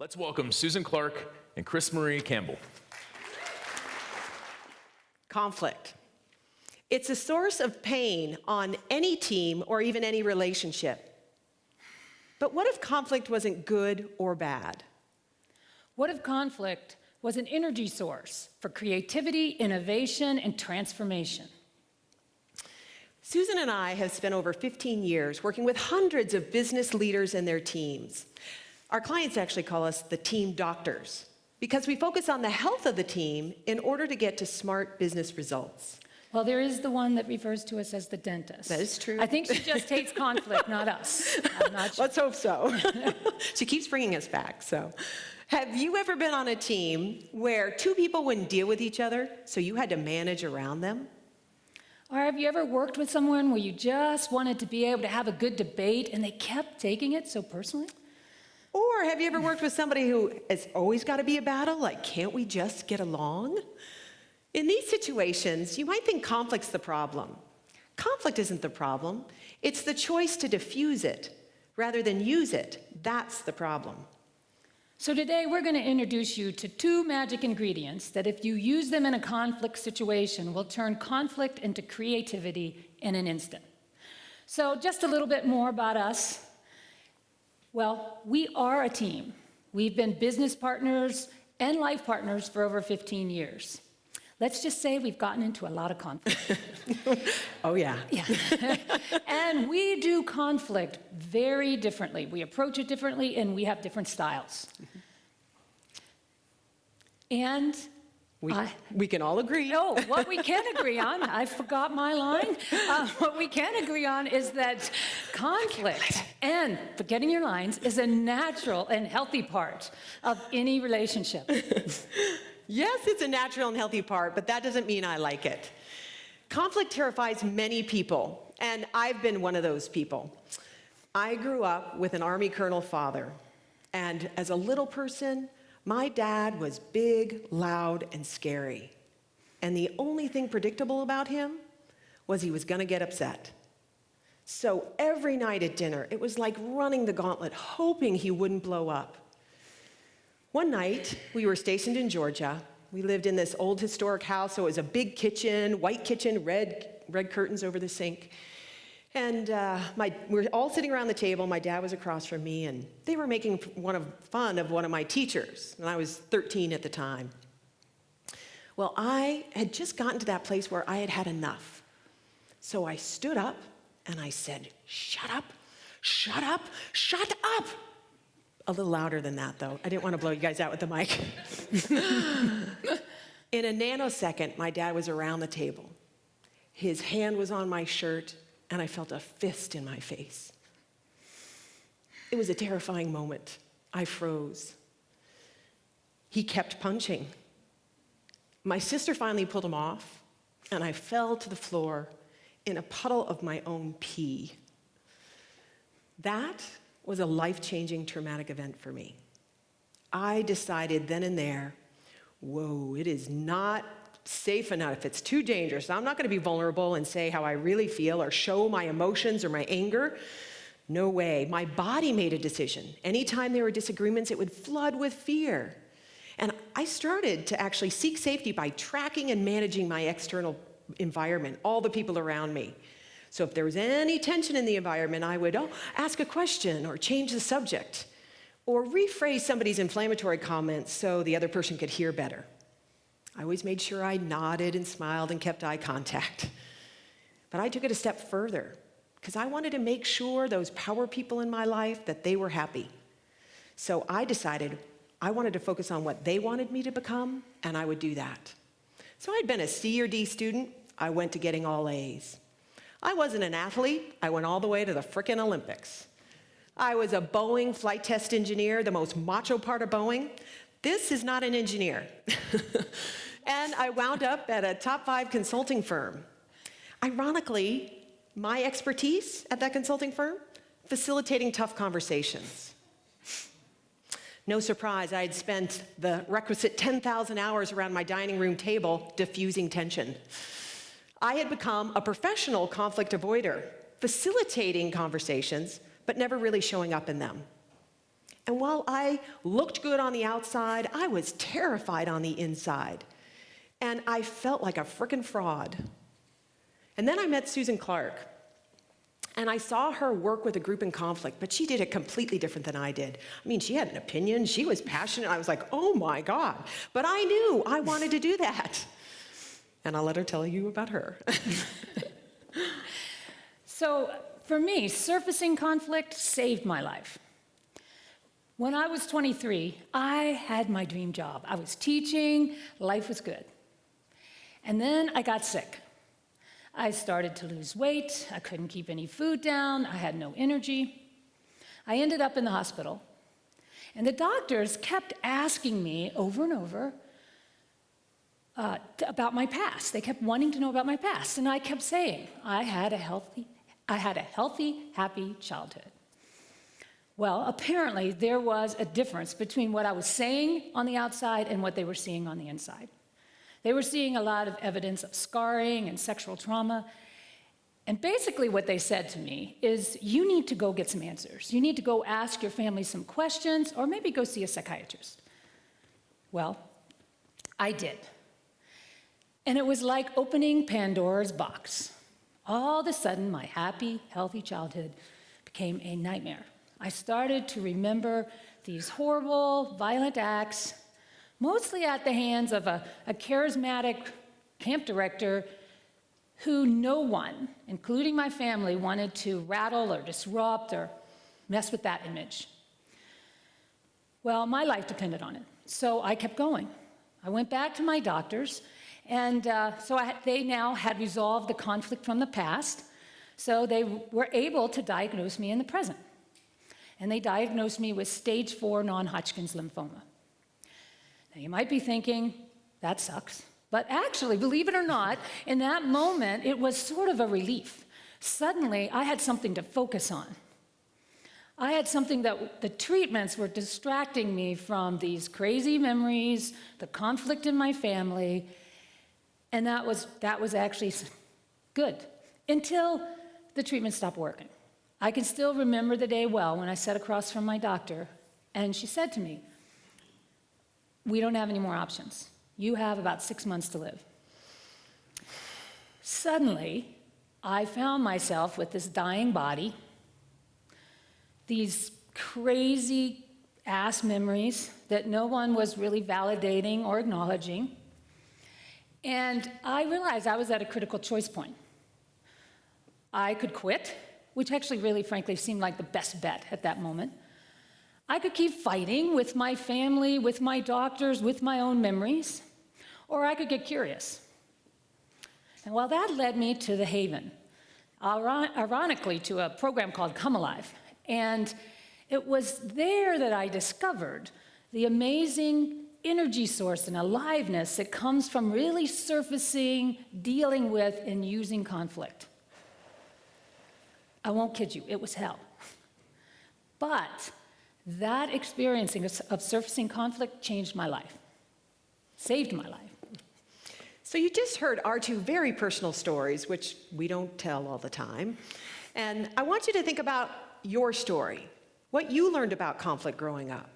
Let's welcome Susan Clark and Chris Marie Campbell. Conflict. It's a source of pain on any team or even any relationship. But what if conflict wasn't good or bad? What if conflict was an energy source for creativity, innovation, and transformation? Susan and I have spent over 15 years working with hundreds of business leaders and their teams. Our clients actually call us the team doctors because we focus on the health of the team in order to get to smart business results. Well, there is the one that refers to us as the dentist. That is true. I think she just hates conflict, not us. I'm not sure. Let's hope so. she keeps bringing us back, so. Have you ever been on a team where two people wouldn't deal with each other, so you had to manage around them? Or have you ever worked with someone where you just wanted to be able to have a good debate and they kept taking it so personally? Or have you ever worked with somebody who has always got to be a battle? Like, can't we just get along? In these situations, you might think conflict's the problem. Conflict isn't the problem. It's the choice to diffuse it rather than use it. That's the problem. So today we're going to introduce you to two magic ingredients that if you use them in a conflict situation will turn conflict into creativity in an instant. So just a little bit more about us. Well, we are a team. We've been business partners and life partners for over 15 years. Let's just say we've gotten into a lot of conflict. oh, yeah. Yeah. and we do conflict very differently. We approach it differently and we have different styles. Mm-hmm. And we, we can all agree. No, what we can agree on, I forgot my line. Uh, what we can agree on is that conflict and forgetting your lines is a natural and healthy part of any relationship. yes, it's a natural and healthy part, but that doesn't mean I like it. Conflict terrifies many people, and I've been one of those people. I grew up with an Army colonel father, and as a little person, my dad was big, loud, and scary. And the only thing predictable about him was he was to get upset. So every night at dinner, it was like running the gauntlet, hoping he wouldn't blow up. One night, we were stationed in Georgia. We lived in this old historic house, so it was a big kitchen, white kitchen, red, red curtains over the sink. And uh, my, we're all sitting around the table. My dad was across from me, and they were making one of, fun of one of my teachers. And I was 13 at the time. Well, I had just gotten to that place where I had had enough. So I stood up and I said, Shut up, shut up, shut up. A little louder than that, though. I didn't want to blow you guys out with the mic. In a nanosecond, my dad was around the table. His hand was on my shirt, and I felt a fist in my face. It was a terrifying moment. I froze. He kept punching. My sister finally pulled him off, and I fell to the floor in a puddle of my own pee. That was a life-changing traumatic event for me. I decided then and there, whoa, it is not safe enough. If it's too dangerous. I'm not going to be vulnerable and say how I really feel or show my emotions or my anger. No way. My body made a decision. Anytime there were disagreements, it would flood with fear. And I started to actually seek safety by tracking and managing my external environment, all the people around me. So if there was any tension in the environment, I would oh, ask a question or change the subject or rephrase somebody's inflammatory comments so the other person could hear better. I always made sure I nodded and smiled and kept eye contact. But I took it a step further because I wanted to make sure those power people in my life that they were happy. So I decided I wanted to focus on what they wanted me to become, and I would do that. So I'd been a C or D student. I went to getting all A's. I wasn't an athlete. I went all the way to the frickin' Olympics. I was a Boeing flight test engineer, the most macho part of Boeing. This is not an engineer. and I wound up at a top five consulting firm. Ironically, my expertise at that consulting firm, facilitating tough conversations. No surprise, I had spent the requisite 10,000 hours around my dining room table diffusing tension. I had become a professional conflict avoider, facilitating conversations, but never really showing up in them. And while I looked good on the outside, I was terrified on the inside. And I felt like a frickin' fraud. And then I met Susan Clark. And I saw her work with a group in conflict, but she did it completely different than I did. I mean, she had an opinion, she was passionate. I was like, oh my God. But I knew I wanted to do that. And I'll let her tell you about her. So for me, surfacing conflict saved my life. When I was 23, I had my dream job. I was teaching, life was good. And then I got sick. I started to lose weight, I couldn't keep any food down, I had no energy. I ended up in the hospital. And the doctors kept asking me over and over uh, about my past. They kept wanting to know about my past. And I kept saying, I had a healthy, I had a healthy, happy childhood. Well, apparently there was a difference between what I was saying on the outside and what they were seeing on the inside. They were seeing a lot of evidence of scarring and sexual trauma. And basically, what they said to me is you need to go get some answers. You need to go ask your family some questions, or maybe go see a psychiatrist. Well, I did. And it was like opening Pandora's box. All of a sudden, my happy, healthy childhood became a nightmare. I started to remember these horrible, violent acts, mostly at the hands of a, a charismatic camp director who no one, including my family, wanted to rattle or disrupt or mess with that image. Well, my life depended on it, so I kept going. I went back to my doctors, and uh, so I, they now had resolved the conflict from the past, so they were able to diagnose me in the present. And they diagnosed me with stage four non Hodgkin's lymphoma. Now, you might be thinking, that sucks. But actually, believe it or not, in that moment, it was sort of a relief. Suddenly, I had something to focus on. I had something that the treatments were distracting me from these crazy memories, the conflict in my family, and that was, that was actually good until the treatment stopped working. I can still remember the day well when I sat across from my doctor, and she said to me, We don't have any more options. You have about six months to live. Suddenly, I found myself with this dying body, these crazy ass memories that no one was really validating or acknowledging. And I realized I was at a critical choice point. I could quit, which actually really frankly seemed like the best bet at that moment. I could keep fighting with my family, with my doctors, with my own memories, or I could get curious. And while that led me to the Haven, ironically to a program called Come Alive. And it was there that I discovered the amazing energy source and aliveness that comes from really surfacing, dealing with, and using conflict. I won't kid you, it was hell. But that experiencing of surfacing conflict changed my life, saved my life. So you just heard our two very personal stories, which we don't tell all the time. And I want you to think about your story, what you learned about conflict growing up.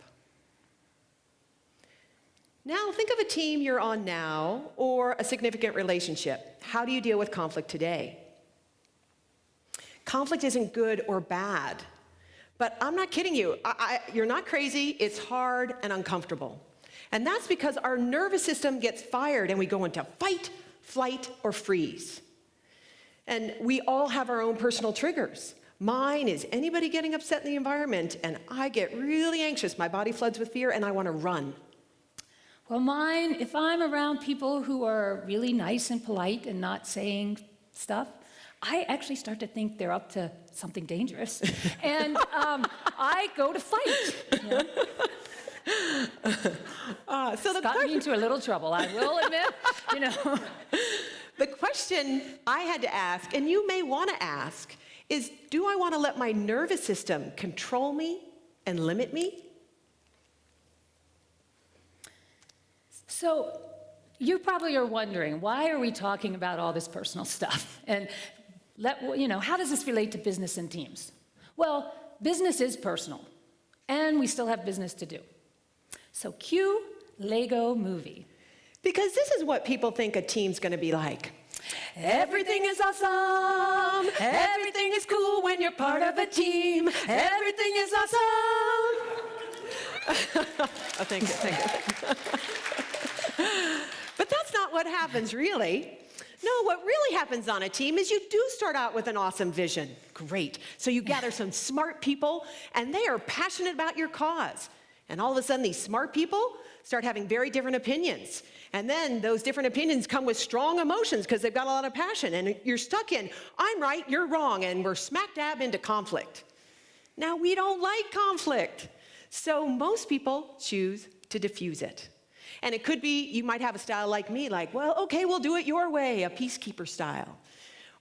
Now, think of a team you're on now or a significant relationship. How do you deal with conflict today? Conflict isn't good or bad, but I'm not kidding you. I, I, you're not crazy, it's hard and uncomfortable. And that's because our nervous system gets fired and we go into fight, flight, or freeze. And we all have our own personal triggers. Mine is anybody getting upset in the environment, and I get really anxious. My body floods with fear, and I want to run. Well, mine, if I'm around people who are really nice and polite and not saying stuff, I actually start to think they're up to something dangerous. and um, I go to fight. You know? Uh, so the, Got me into a little trouble, I will admit. You know, the question I had to ask, and you may want to ask, is do I want to let my nervous system control me and limit me? so you probably are wondering why are we talking about all this personal stuff? And let, you know, how does this relate to business and teams? Well, business is personal. and we still have business to do. So cue Lego movie. Because this is what people think a team's going to be like. Everything is awesome. Everything is cool when you're part of a team. Everything is awesome. oh, thank you, thank you. but that's not what happens, really. No, what really happens on a team is you do start out with an awesome vision. Great. So you gather some smart people, and they are passionate about your cause. And all of a sudden, these smart people start having very different opinions. And then those different opinions come with strong emotions because they've got a lot of passion. And you're stuck in, I'm right, you're wrong, and we're smack dab into conflict. Now, we don't like conflict. So most people choose to diffuse it. And it could be you might have a style like me, like, well, okay, we'll do it your way, a peacekeeper style.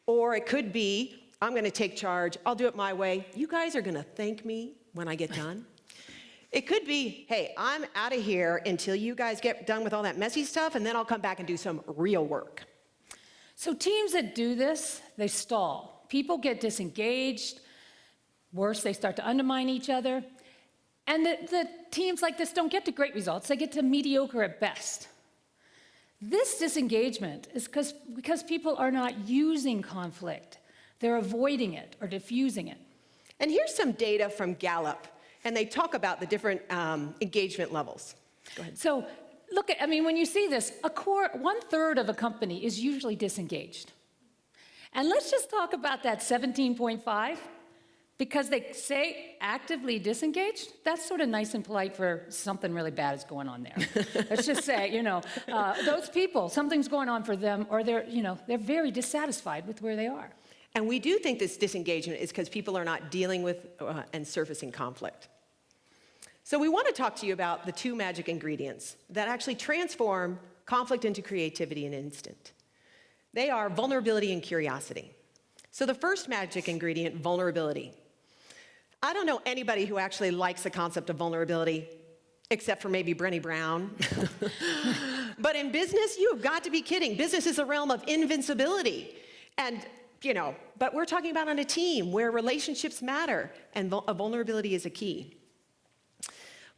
Or it could be, I'm going to take charge, I'll do it my way. You guys are going to thank me when I get done. It could be, hey, I'm out of here until you guys get done with all that messy stuff, and then I'll come back and do some real work. So teams that do this, they stall. People get disengaged. Worse, they start to undermine each other. And the, the teams like this don't get to great results. They get to mediocre at best. This disengagement is because because people are not using conflict. They're avoiding it or diffusing it. And here's some data from Gallup, and they talk about the different um, engagement levels. Go ahead. So look at, I mean, when you see this, a core, one third of a company is usually disengaged. And let's just talk about that 17.5, because they say actively disengaged. That's sort of nice and polite for something really bad is going on there. let's just say, you know, uh, those people, something's going on for them, or they're, you know, they're very dissatisfied with where they are. And we do think this disengagement is because people are not dealing with uh, and surfacing conflict. So we want to talk to you about the two magic ingredients that actually transform conflict into creativity in an instant. They are vulnerability and curiosity. So the first magic ingredient, vulnerability. I don't know anybody who actually likes the concept of vulnerability, except for maybe Brené Brown. but in business, you have got to be kidding. Business is a realm of invincibility. And you know, but we're talking about on a team where relationships matter and vul- a vulnerability is a key.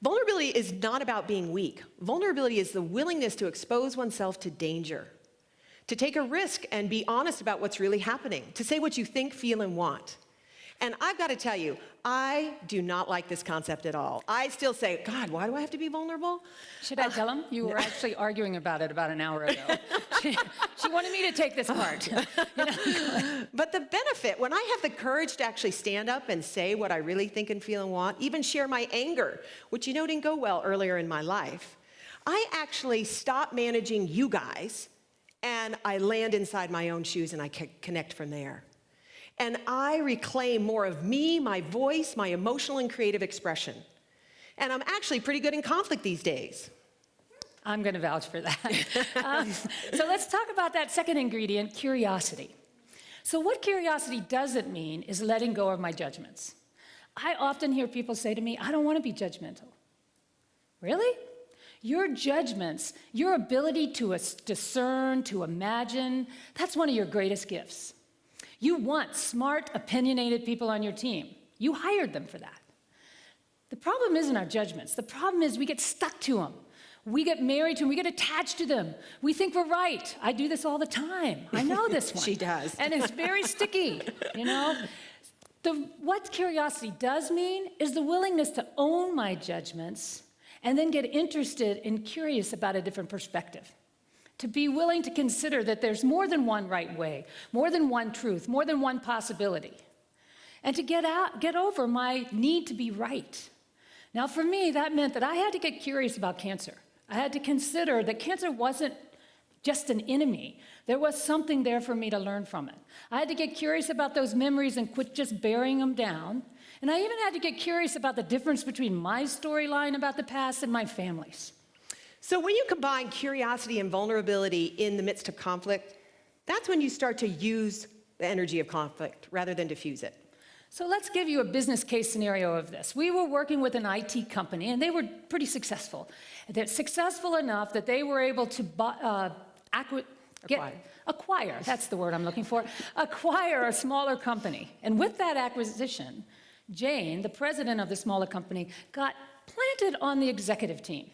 Vulnerability is not about being weak. Vulnerability is the willingness to expose oneself to danger, to take a risk and be honest about what's really happening, to say what you think, feel, and want. And I've got to tell you, I do not like this concept at all. I still say, God, why do I have to be vulnerable? Should I tell them? You were actually arguing about it about an hour ago. she, she wanted me to take this part. You know? But the benefit, when I have the courage to actually stand up and say what I really think and feel and want, even share my anger, which you know didn't go well earlier in my life, I actually stop managing you guys and I land inside my own shoes and I c- connect from there. And I reclaim more of me, my voice, my emotional and creative expression. And I'm actually pretty good in conflict these days. I'm going to vouch for that. um, so let's talk about that second ingredient, curiosity. So what curiosity doesn't mean is letting go of my judgments. I often hear people say to me, I don't want to be judgmental. Really? Your judgments, your ability to discern, to imagine, that's one of your greatest gifts. You want smart, opinionated people on your team. You hired them for that. The problem isn't our judgments. The problem is we get stuck to them. We get married to them. We get attached to them. We think we're right. I do this all the time. I know this one. She does. And it's very sticky, you know? The, what curiosity does mean is the willingness to own my judgments and then get interested and curious about a different perspective. To be willing to consider that there's more than one right way, more than one truth, more than one possibility. And to get out, get over my need to be right. Now, for me, that meant that I had to get curious about cancer. I had to consider that cancer wasn't just an enemy. There was something there for me to learn from it. I had to get curious about those memories and quit just burying them down. And I even had to get curious about the difference between my storyline about the past and my family's. So when you combine curiosity and vulnerability in the midst of conflict, that's when you start to use the energy of conflict rather than diffuse it. So let's give you a business case scenario of this. We were working with an IT company, and they were pretty successful. They're successful enough that they were able to buy, uh, get, Acquire. acquire, that's the word I'm looking for, acquire a smaller company. And with that acquisition Jane, the president of the smaller company, got planted on the executive team.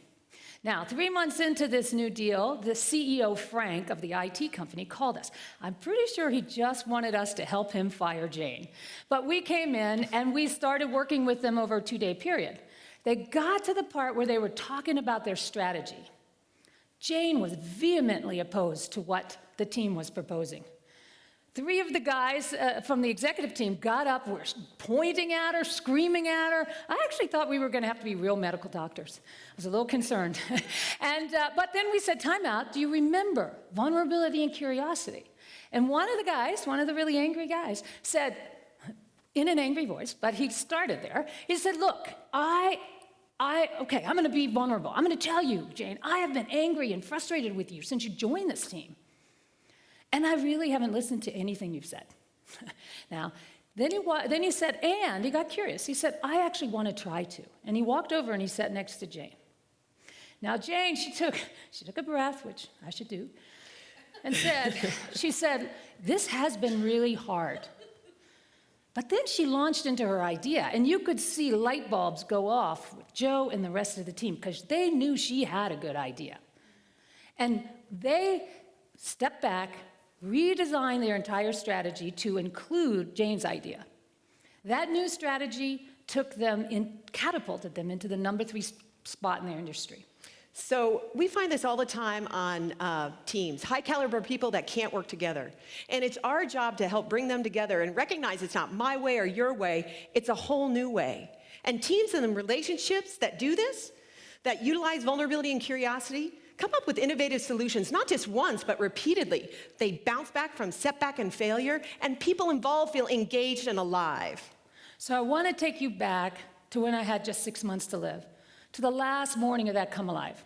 Now, three months into this new deal, the CEO, Frank, of the IT company, called us. I'm pretty sure he just wanted us to help him fire Jane. But we came in and we started working with them over a two day period. They got to the part where they were talking about their strategy. Jane was vehemently opposed to what the team was proposing. Three of the guys uh, from the executive team got up, were pointing at her, screaming at her. I actually thought we were going to have to be real medical doctors. I was a little concerned. and, uh, but then we said, time out, do you remember vulnerability and curiosity? And one of the guys, one of the really angry guys, said, in an angry voice, but he started there, he said, look, I I, okay, I'm gonna be vulnerable. I'm gonna tell you, Jane, I have been angry and frustrated with you since you joined this team. And I really haven't listened to anything you've said. now, then he, then he said, and he got curious. He said, I actually want to try to. And he walked over and he sat next to Jane. Now, Jane, she took, she took a breath, which I should do, and said, she said, this has been really hard. But then she launched into her idea, and you could see light bulbs go off with Joe and the rest of the team because they knew she had a good idea. And they stepped back, redesigned their entire strategy to include Jane's idea. That new strategy took them in, catapulted them into the number three spot in their industry. So we find this all the time on uh, teams, high caliber people that can't work together. And it's our job to help bring them together and recognize it's not my way or your way, it's a whole new way. And teams and relationships that do this, that utilize vulnerability and curiosity, come up with innovative solutions, not just once, but repeatedly. They bounce back from setback and failure, and people involved feel engaged and alive. So I want to take you back to when I had just six months to live, to the last morning of that Come Alive.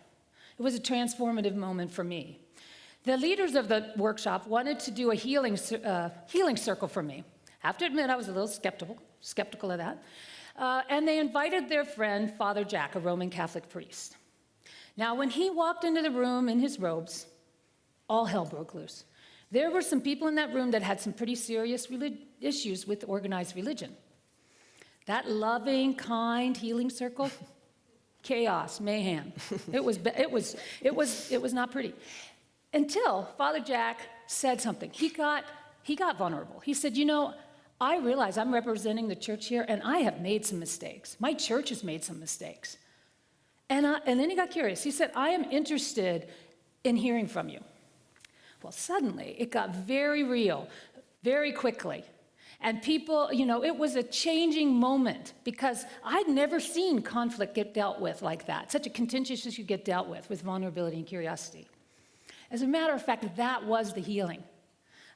It was a transformative moment for me. The leaders of the workshop wanted to do a healing, uh, healing circle for me. I have to admit, I was a little skeptical, skeptical of that. Uh, and they invited their friend, Father Jack, a Roman Catholic priest. Now, when he walked into the room in his robes, all hell broke loose. There were some people in that room that had some pretty serious issues with organized religion. That loving, kind, healing circle, chaos, mayhem. It was, it was, it was, it was not pretty. Until Father Jack said something. He got, he got vulnerable. He said, you know, I realize I'm representing the church here and I have made some mistakes. My church has made some mistakes. And, I, and then he got curious. He said, I am interested in hearing from you. Well, suddenly it got very real, very quickly. And people, you know, it was a changing moment because I'd never seen conflict get dealt with like that, such a contentious issue get dealt with, with vulnerability and curiosity. As a matter of fact, that was the healing.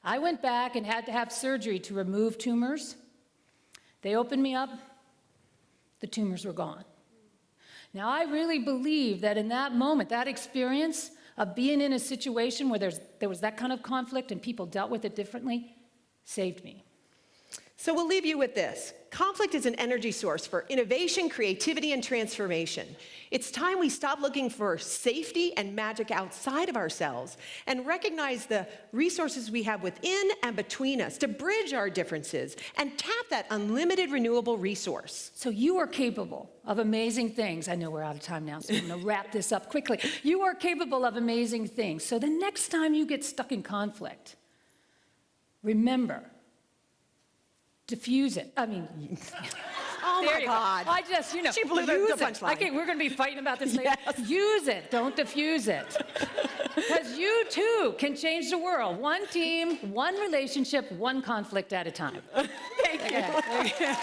I went back and had to have surgery to remove tumors. They opened me up, the tumors were gone. Now, I really believe that in that moment, that experience of being in a situation where there was that kind of conflict and people dealt with it differently saved me. So we'll leave you with this. Conflict is an energy source for innovation, creativity, and transformation. It's time we stop looking for safety and magic outside of ourselves and recognize the resources we have within and between us to bridge our differences and tap that unlimited renewable resource. So you are capable of amazing things. I know we're out of time now, so I'm going to wrap this up quickly. You are capable of amazing things. So the next time you get stuck in conflict, remember diffuse it. I mean, oh my God. I just, you know, she blew use the, the punchline. Okay, we're going to be fighting about this later. Yes. Use it, don't diffuse it. Because you too can change the world. One team, one relationship, one conflict at a time. Thank you. Okay.